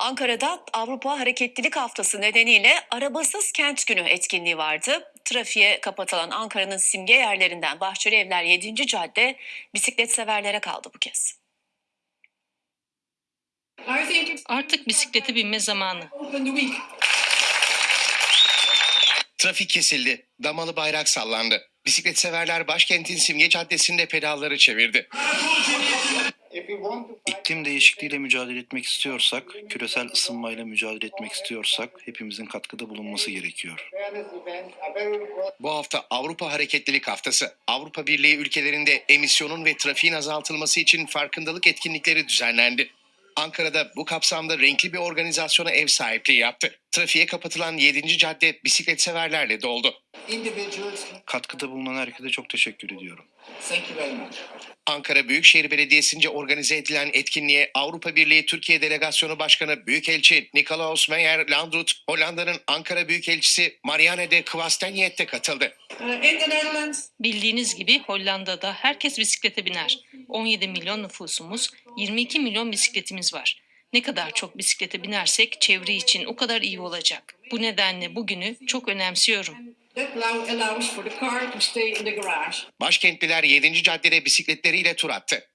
Ankara'da Avrupa Hareketlilik Haftası nedeniyle Arabasız Kent Günü etkinliği vardı. Trafiğe kapatılan Ankara'nın simge yerlerinden Bahçeli Evler 7. Cadde bisiklet severlere kaldı bu kez. Artık bisiklete binme zamanı. Trafik kesildi. Damalı bayrak sallandı. Bisiklet severler başkentin simge caddesinde pedalları çevirdi. İklim değişikliğiyle mücadele etmek istiyorsak, küresel ısınmayla mücadele etmek istiyorsak hepimizin katkıda bulunması gerekiyor. Bu hafta Avrupa Hareketlilik Haftası. Avrupa Birliği ülkelerinde emisyonun ve trafiğin azaltılması için farkındalık etkinlikleri düzenlendi. Ankara'da bu kapsamda renkli bir organizasyona ev sahipliği yaptı. Trafiğe kapatılan 7. cadde bisiklet severlerle doldu. İndividuals. Katkıda bulunan herkese çok teşekkür ediyorum. Thank you very much. Ankara Büyükşehir Belediyesi'nce organize edilen etkinliğe Avrupa Birliği Türkiye Delegasyonu Başkanı Büyükelçi Nikolaus Meyer Landrut, Hollanda'nın Ankara Büyükelçisi Marianne de Kwastenjet de katıldı. Uh, in the Netherlands, Bildiğiniz gibi Hollanda'da herkes bisiklete biner. 17 milyon nüfusumuz, 22 milyon bisikletimiz var. Ne kadar çok bisiklete binersek çevre için o kadar iyi olacak. Bu nedenle bugünü çok önemsiyorum. Başkentliler 7. caddede bisikletleriyle tur attı.